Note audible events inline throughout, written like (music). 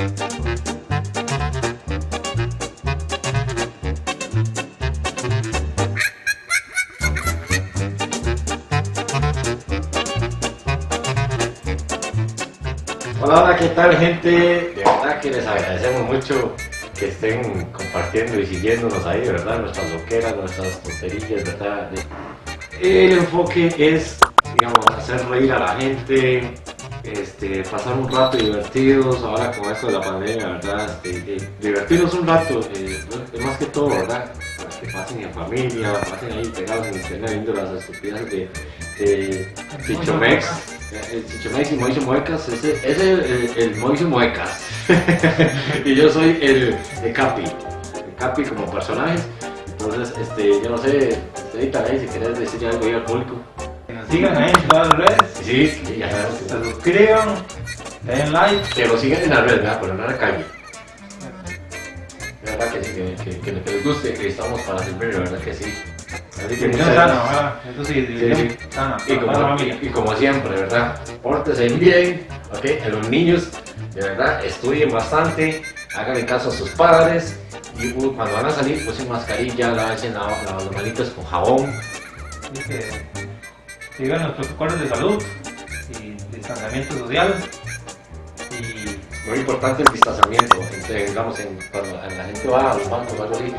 Hola, hola, ¿qué tal gente? De verdad que les agradecemos mucho que estén compartiendo y siguiéndonos ahí, ¿verdad? Nuestras loqueras, nuestras tonterías, ¿verdad? El enfoque es, digamos, hacer reír a la gente, este, pasar un rato divertidos ahora con esto de la pandemia, ¿verdad? Este, eh, divertirnos un rato, eh, es más que todo, ¿verdad? Para que pasen en familia, pasen ahí pegados en internet viendo las estupideces de, de Chichomex. El Chichomex y Moisio Muecas, ese es el, el, el Moisio Muecas. (laughs) y yo soy el, el Capi, el Capi como personajes. Entonces, este, yo no sé, ahorita ahí si querés decir algo ahí al público. Ahí en todas las redes, Sí, sí, ya sabes. que se suscriban, den like. Que lo sigan en la red, ¿verdad? Pero no en la calle. De verdad que sí, que, que, les guste, que estamos para servir, de verdad que sí. Así que muchas gracias. Eso sí, Sí, sí. sana, Y la como, y como siempre, ¿verdad? Pórtense bien, ¿ok? A los niños, de verdad, estudien bastante, hagan caso a sus padres y uh, cuando van a salir, usen mascarilla, la- la- las manitas con jabón. Así que sigan los protocolos de salud y distanciamiento social. Y Muy importante el distanciamiento, entre, digamos, en- cuando la gente va a los bancos o algo así,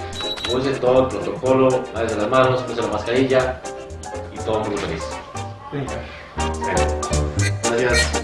use todo el protocolo, lávense las manos, use la mascarilla y todo mundo feliz. gracias.